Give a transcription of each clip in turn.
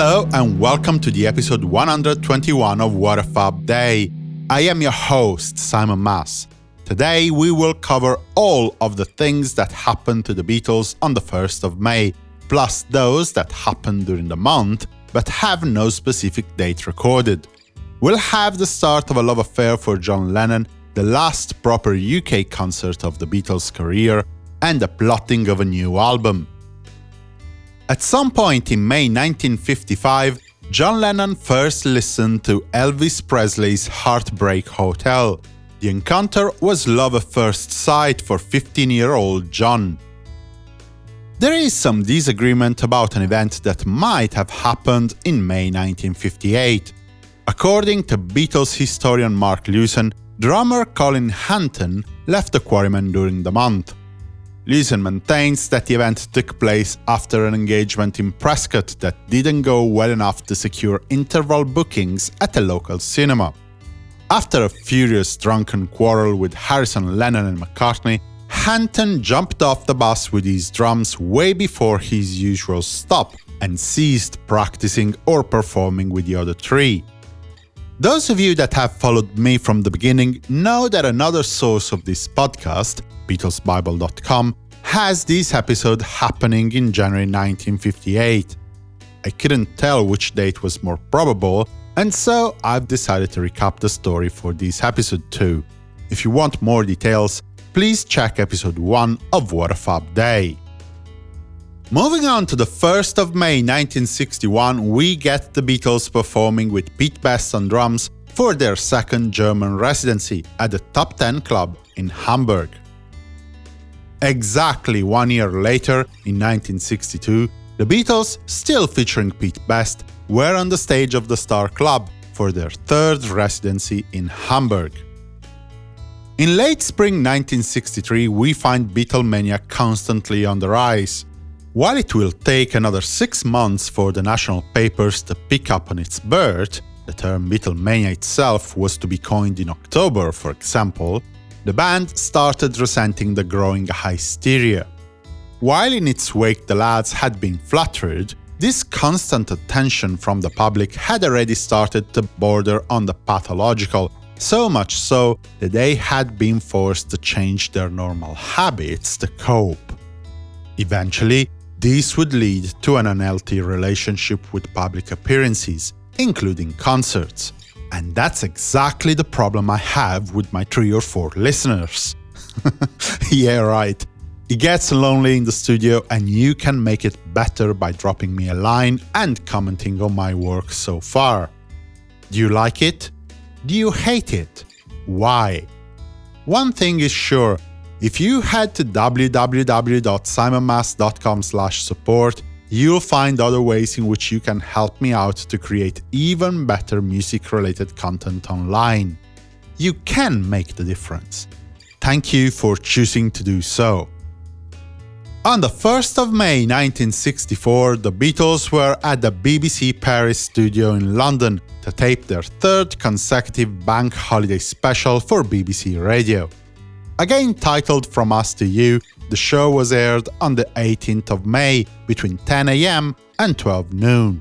Hello and welcome to the episode 121 of What a Fab Day. I am your host, Simon Mas. Today we will cover all of the things that happened to the Beatles on the 1st of May, plus those that happened during the month but have no specific date recorded. We'll have the start of a love affair for John Lennon, the last proper UK concert of the Beatles' career, and the plotting of a new album. At some point in May 1955, John Lennon first listened to Elvis Presley's Heartbreak Hotel. The encounter was love at first sight for 15-year-old John. There is some disagreement about an event that might have happened in May 1958. According to Beatles historian Mark Lewisohn, drummer Colin Hanton left the Quarrymen during the month. Lewisohn maintains that the event took place after an engagement in Prescot that didn't go well enough to secure interval bookings at a local cinema. After a furious drunken quarrel with Harrison, Lennon and McCartney, Hanton jumped off the bus with his drums way before his usual stop and ceased practicing or performing with the other three. Those of you that have followed me from the beginning know that another source of this podcast, BeatlesBible.com, has this episode happening in January 1958. I couldn't tell which date was more probable, and so I've decided to recap the story for this episode too. If you want more details, please check episode 1 of What a Fab Day. Moving on to the 1st of May 1961, we get the Beatles performing with Pete Best on drums for their second German residency at the Top 10 Club in Hamburg. Exactly one year later, in 1962, the Beatles, still featuring Pete Best, were on the stage of the Star Club for their third residency in Hamburg. In late spring 1963, we find Beatlemania constantly on the rise. While it will take another six months for the national papers to pick up on its birth, the term Beatlemania itself was to be coined in October, for example, the band started resenting the growing hysteria. While in its wake the lads had been flattered, this constant attention from the public had already started to border on the pathological, so much so that they had been forced to change their normal habits to cope. Eventually, this would lead to an unhealthy relationship with public appearances, including concerts. And that's exactly the problem I have with my three or four listeners. yeah, right. It gets lonely in the studio and you can make it better by dropping me a line and commenting on my work so far. Do you like it? Do you hate it? Why? One thing is sure, if you head to www.simonmas.com slash support, you'll find other ways in which you can help me out to create even better music-related content online. You can make the difference. Thank you for choosing to do so. On the 1st of May 1964, the Beatles were at the BBC Paris studio in London to tape their third consecutive bank holiday special for BBC Radio. Again titled From Us to You, the show was aired on the 18th of May between 10am and 12 noon.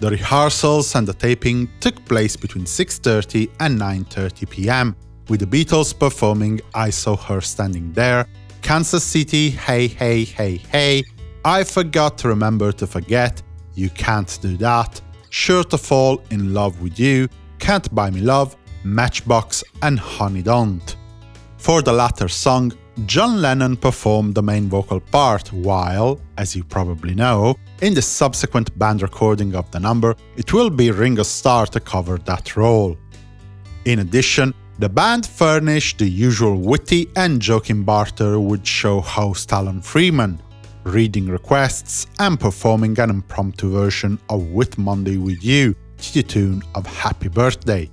The rehearsals and the taping took place between 6.30 and 9.30 pm, with the Beatles performing I Saw Her Standing There, Kansas City, Hey Hey Hey Hey, I Forgot to Remember to Forget, You Can't Do That, Sure to Fall in Love with You, Can't Buy Me Love, Matchbox and Honey Don't. For the latter song, John Lennon performed the main vocal part, while, as you probably know, in the subsequent band recording of the number, it will be Ringo Starr to cover that role. In addition, the band furnished the usual witty and joking barter with show host Alan Freeman, reading requests and performing an impromptu version of Whit Monday with You to the tune of Happy Birthday.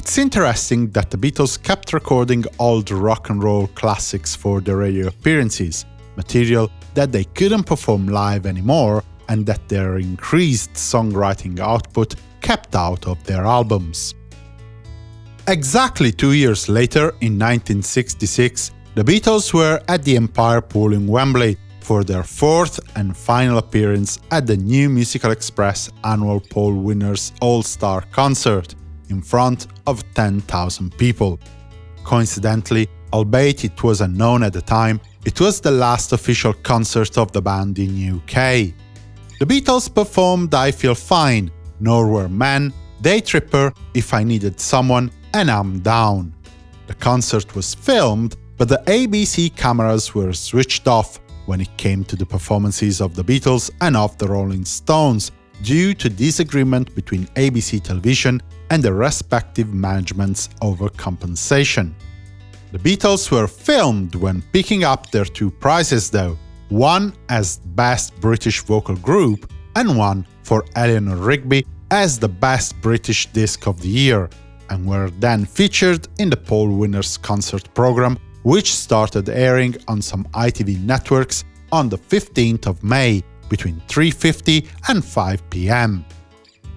It's interesting that the Beatles kept recording old rock and roll classics for their radio appearances, material that they couldn't perform live anymore and that their increased songwriting output kept out of their albums. Exactly two years later, in 1966, the Beatles were at the Empire Pool in Wembley for their fourth and final appearance at the New Musical Express annual Poll Winners All-Star Concert in front of 10,000 people. Coincidentally, albeit it was unknown at the time, it was the last official concert of the band in UK. The Beatles performed I Feel Fine, Nowhere Man, Day Tripper, If I Needed Someone, and I'm Down. The concert was filmed, but the ABC cameras were switched off when it came to the performances of the Beatles and of the Rolling Stones, due to disagreement between ABC Television and the respective managements over compensation. The Beatles were filmed when picking up their two prizes though, one as Best British Vocal Group and one for Eleanor Rigby as the Best British Disc of the Year, and were then featured in the Poll Winners concert program, which started airing on some ITV networks on the 15th of May between 3.50 and 5 pm.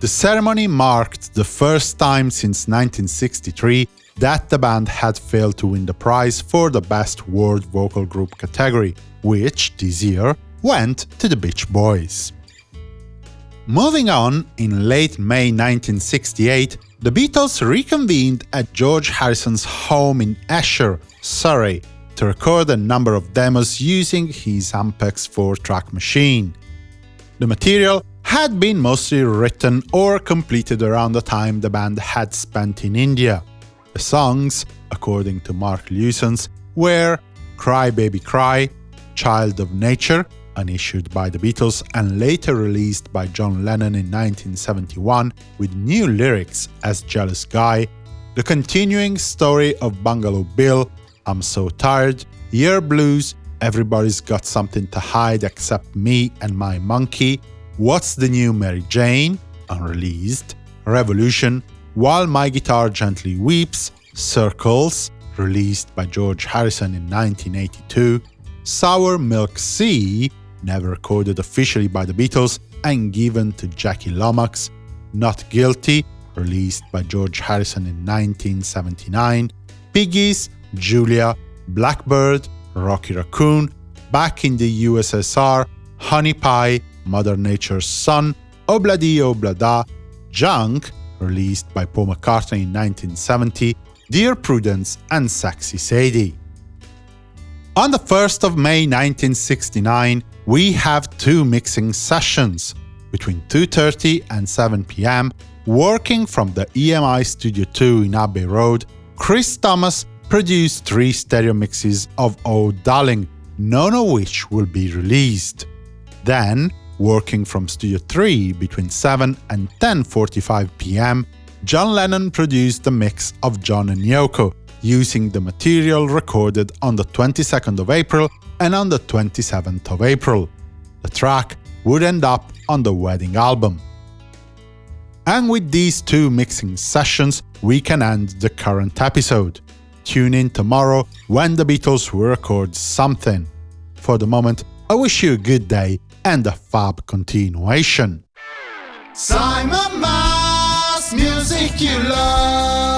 The ceremony marked the first time since 1963 that the band had failed to win the prize for the Best World Vocal Group category, which, this year, went to the Beach Boys. Moving on, in late May 1968, the Beatles reconvened at George Harrison's home in Esher, Surrey, to record a number of demos using his Ampex 4-track machine. The material had been mostly written or completed around the time the band had spent in India. The songs, according to Mark Lewisohn, were Cry Baby Cry, Child of Nature, unissued by the Beatles and later released by John Lennon in 1971 with new lyrics as Jealous Guy, the continuing story of Bungalow Bill, I'm So Tired, Yer Blues, Everybody's Got Something to Hide Except Me and My Monkey, What's the New Mary Jane, unreleased, Revolution, while My Guitar Gently Weeps, Circles, released by George Harrison in 1982, Sour Milk Sea, never recorded officially by the Beatles and given to Jackie Lomax, Not Guilty, released by George Harrison in 1979, Piggies, Julia, Blackbird, Rocky Raccoon, Back in the USSR, Honey Pie, Mother Nature's Son, Obladi Oblada, Junk, released by Paul McCartney in 1970, Dear Prudence and Sexy Sadie. On the 1st of May 1969, we have two mixing sessions, between 2.30 and 7 pm, working from the EMI Studio 2 in Abbey Road, Chris Thomas produced three stereo mixes of Oh Darling, none of which will be released. Then, Working from Studio 3 between 7 and 10.45 pm, John Lennon produced a mix of John and Yoko, using the material recorded on the 22nd of April and on the 27th of April. The track would end up on the wedding album. And with these two mixing sessions, we can end the current episode. Tune in tomorrow when the Beatles record something. For the moment, I wish you a good day and a fab continuation. Simon Mas, music you love.